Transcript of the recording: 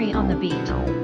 On the Beat.